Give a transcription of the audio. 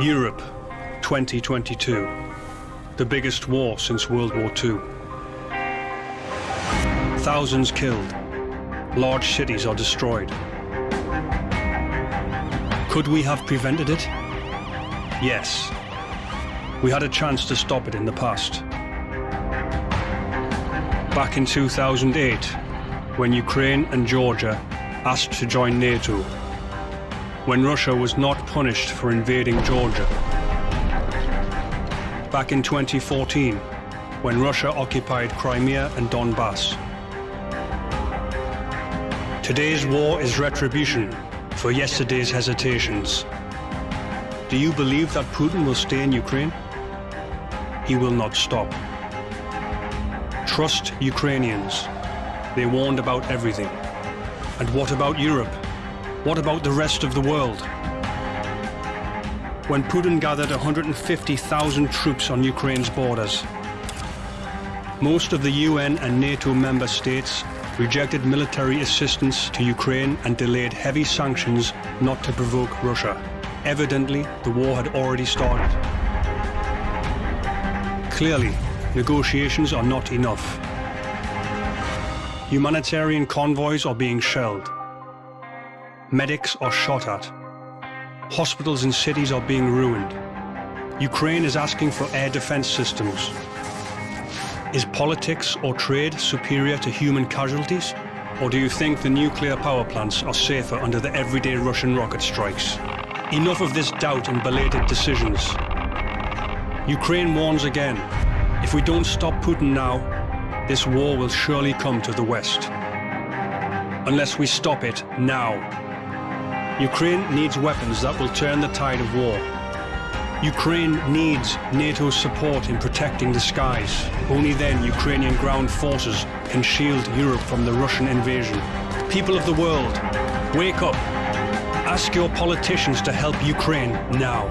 Europe, 2022. The biggest war since World War II. Thousands killed. Large cities are destroyed. Could we have prevented it? Yes. We had a chance to stop it in the past. Back in 2008, when Ukraine and Georgia asked to join NATO, when Russia was not punished for invading Georgia. Back in 2014, when Russia occupied Crimea and Donbass. Today's war is retribution for yesterday's hesitations. Do you believe that Putin will stay in Ukraine? He will not stop. Trust Ukrainians. They warned about everything. And what about Europe? What about the rest of the world? When Putin gathered 150,000 troops on Ukraine's borders, most of the UN and NATO member states rejected military assistance to Ukraine and delayed heavy sanctions not to provoke Russia. Evidently, the war had already started. Clearly, negotiations are not enough. Humanitarian convoys are being shelled. Medics are shot at. Hospitals in cities are being ruined. Ukraine is asking for air defense systems. Is politics or trade superior to human casualties? Or do you think the nuclear power plants are safer under the everyday Russian rocket strikes? Enough of this doubt and belated decisions. Ukraine warns again, if we don't stop Putin now, this war will surely come to the West. Unless we stop it now. Ukraine needs weapons that will turn the tide of war. Ukraine needs NATO's support in protecting the skies. Only then Ukrainian ground forces can shield Europe from the Russian invasion. People of the world, wake up. Ask your politicians to help Ukraine now.